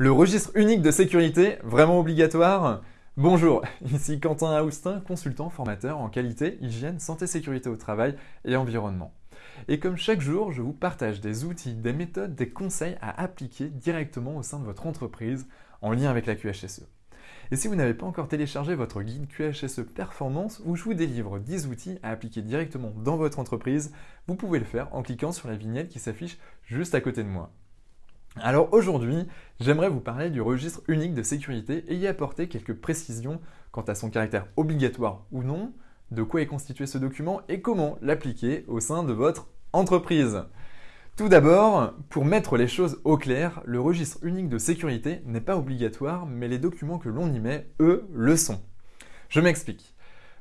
Le registre unique de sécurité, vraiment obligatoire Bonjour, ici Quentin Aoustin, consultant formateur en qualité, hygiène, santé, sécurité au travail et environnement. Et comme chaque jour, je vous partage des outils, des méthodes, des conseils à appliquer directement au sein de votre entreprise en lien avec la QHSE. Et si vous n'avez pas encore téléchargé votre guide QHSE Performance où je vous délivre 10 outils à appliquer directement dans votre entreprise, vous pouvez le faire en cliquant sur la vignette qui s'affiche juste à côté de moi. Alors aujourd'hui, j'aimerais vous parler du registre unique de sécurité et y apporter quelques précisions quant à son caractère obligatoire ou non, de quoi est constitué ce document et comment l'appliquer au sein de votre entreprise. Tout d'abord, pour mettre les choses au clair, le registre unique de sécurité n'est pas obligatoire, mais les documents que l'on y met, eux, le sont. Je m'explique.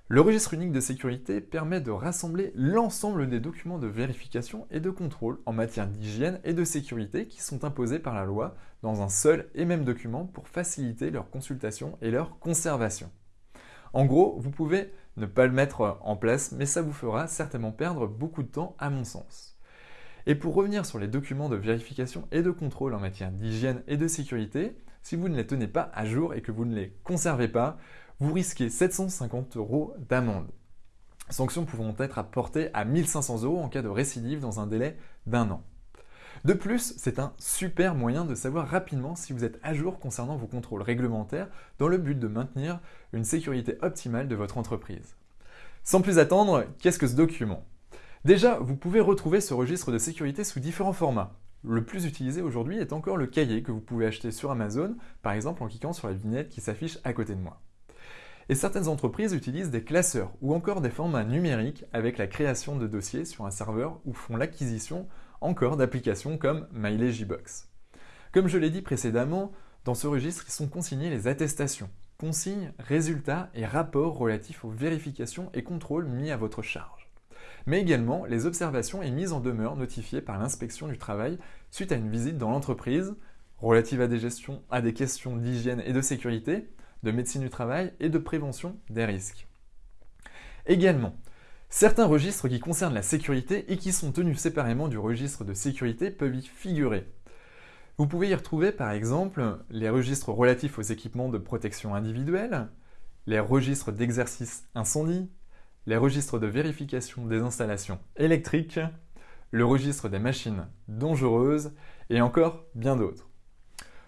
Le registre unique de sécurité permet de rassembler l'ensemble des documents de vérification et de contrôle en matière d'hygiène et de sécurité qui sont imposés par la loi dans un seul et même document pour faciliter leur consultation et leur conservation. En gros, vous pouvez ne pas le mettre en place, mais ça vous fera certainement perdre beaucoup de temps à mon sens. Et pour revenir sur les documents de vérification et de contrôle en matière d'hygiène et de sécurité, si vous ne les tenez pas à jour et que vous ne les conservez pas, vous risquez 750 euros d'amende. Sanctions pouvant être apportées à 1500 euros en cas de récidive dans un délai d'un an. De plus, c'est un super moyen de savoir rapidement si vous êtes à jour concernant vos contrôles réglementaires dans le but de maintenir une sécurité optimale de votre entreprise. Sans plus attendre, qu'est-ce que ce document? Déjà, vous pouvez retrouver ce registre de sécurité sous différents formats. Le plus utilisé aujourd'hui est encore le cahier que vous pouvez acheter sur Amazon, par exemple en cliquant sur la vignette qui s'affiche à côté de moi. Et certaines entreprises utilisent des classeurs ou encore des formats numériques avec la création de dossiers sur un serveur ou font l'acquisition encore d'applications comme MyLegibox. Comme je l'ai dit précédemment, dans ce registre, sont consignés les attestations, consignes, résultats et rapports relatifs aux vérifications et contrôles mis à votre charge. Mais également les observations et mises en demeure notifiées par l'inspection du travail suite à une visite dans l'entreprise, relative à des, gestions, à des questions d'hygiène et de sécurité, de médecine du travail et de prévention des risques. Également, certains registres qui concernent la sécurité et qui sont tenus séparément du registre de sécurité peuvent y figurer. Vous pouvez y retrouver par exemple les registres relatifs aux équipements de protection individuelle, les registres d'exercice incendie, les registres de vérification des installations électriques, le registre des machines dangereuses et encore bien d'autres.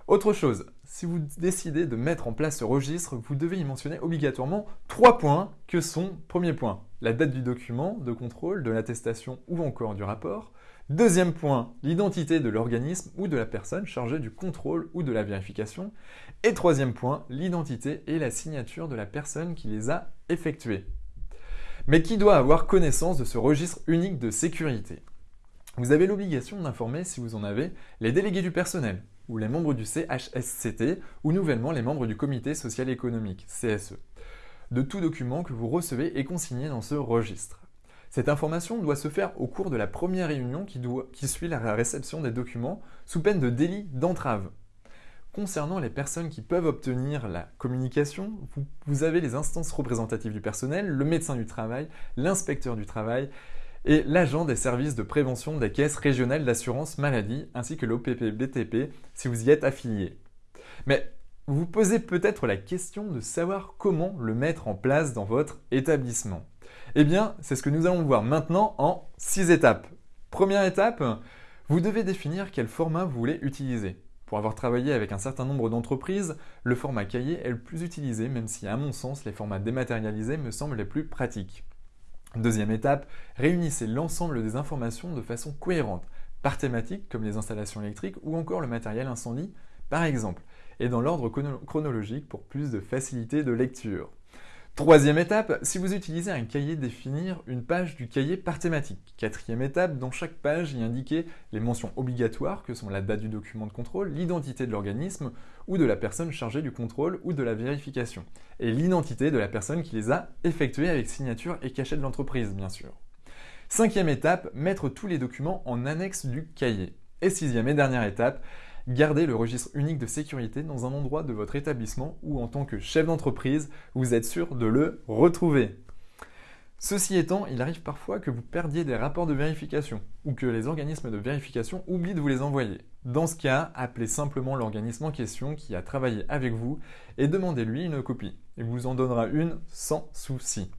Autre chose, si vous décidez de mettre en place ce registre, vous devez y mentionner obligatoirement trois points que sont, premier point, la date du document de contrôle, de l'attestation ou encore du rapport. Deuxième point, l'identité de l'organisme ou de la personne chargée du contrôle ou de la vérification. Et troisième point, l'identité et la signature de la personne qui les a effectués. Mais qui doit avoir connaissance de ce registre unique de sécurité? Vous avez l'obligation d'informer, si vous en avez, les délégués du personnel, ou les membres du CHSCT, ou nouvellement les membres du Comité social économique, CSE, de tout document que vous recevez et consigné dans ce registre. Cette information doit se faire au cours de la première réunion qui suit la réception des documents, sous peine de délit d'entrave. Concernant les personnes qui peuvent obtenir la communication, vous, avez les instances représentatives du personnel, le médecin du travail, l'inspecteur du travail et l'agent des services de prévention des caisses régionales d'assurance maladie ainsi que l'OPP-BTP si vous y êtes affilié. Mais vous posez peut-être la question de savoir comment le mettre en place dans votre établissement. Eh bien, c'est ce que nous allons voir maintenant en six étapes. Première étape, vous devez définir quel format vous voulez utiliser. Pour avoir travaillé avec un certain nombre d'entreprises, le format cahier est le plus utilisé, même si à mon sens les formats dématérialisés me semblent les plus pratiques. Deuxième étape, réunissez l'ensemble des informations de façon cohérente, par thématique comme les installations électriques ou encore le matériel incendie par exemple, et dans l'ordre chronologique pour plus de facilité de lecture. Troisième étape, si vous utilisez un cahier, définir une page du cahier par thématique. Quatrième étape, dans chaque page, y indiquer les mentions obligatoires que sont la date du document de contrôle, l'identité de l'organisme ou de la personne chargée du contrôle ou de la vérification, et l'identité de la personne qui les a effectuées avec signature et cachet de l'entreprise, bien sûr. Cinquième étape, mettre tous les documents en annexe du cahier. Et sixième et dernière étape, Gardez le registre unique de sécurité dans un endroit de votre établissement où en tant que chef d'entreprise, vous êtes sûr de le retrouver. Ceci étant, il arrive parfois que vous perdiez des rapports de vérification ou que les organismes de vérification oublient de vous les envoyer. Dans ce cas, appelez simplement l'organisme en question qui a travaillé avec vous et demandez-lui une copie. Il vous en donnera une sans souci.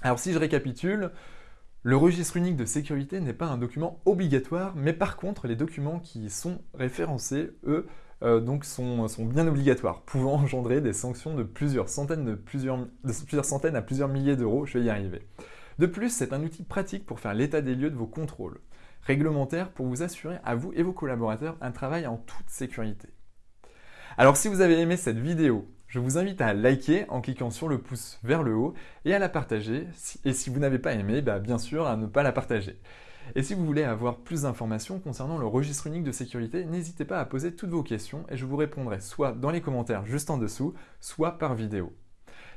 Alors si je récapitule, le registre unique de sécurité n'est pas un document obligatoire, mais par contre les documents qui y sont référencés, eux, euh, donc sont, bien obligatoires, pouvant engendrer des sanctions de plusieurs centaines, de plusieurs, de plusieurs centaines à plusieurs milliers d'euros, je vais y arriver. De plus, c'est un outil pratique pour faire l'état des lieux de vos contrôles, réglementaire pour vous assurer à vous et vos collaborateurs un travail en toute sécurité. Alors si vous avez aimé cette vidéo, je vous invite à liker en cliquant sur le pouce vers le haut et à la partager. Et si vous n'avez pas aimé, bah, bien sûr à ne pas la partager. Et si vous voulez avoir plus d'informations concernant le registre unique de sécurité, n'hésitez pas à poser toutes vos questions et je vous répondrai soit dans les commentaires juste en dessous, soit par vidéo.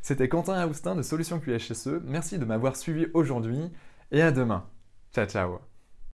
C'était Quentin Aoustin de Solutions QHSE, merci de m'avoir suivi aujourd'hui et à demain. Ciao ciao